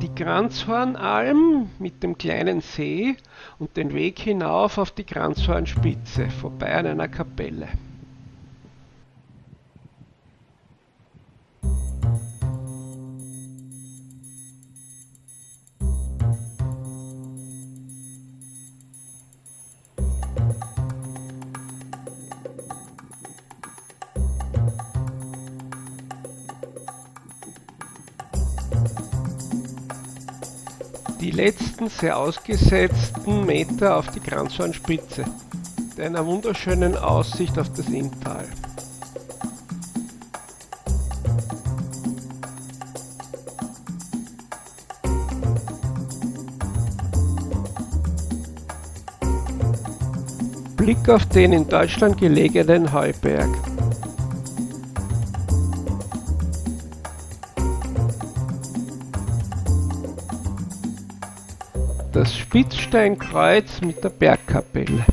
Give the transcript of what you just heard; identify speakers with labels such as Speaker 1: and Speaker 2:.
Speaker 1: die Kranzhornalm mit dem kleinen See und den Weg hinauf auf die Kranzhornspitze, vorbei an einer Kapelle. Die letzten sehr ausgesetzten Meter auf die Kranzhornspitze, mit einer wunderschönen Aussicht auf das Inntal. Blick auf den in Deutschland gelegenen Heuberg. Das Spitzsteinkreuz mit der Bergkapelle.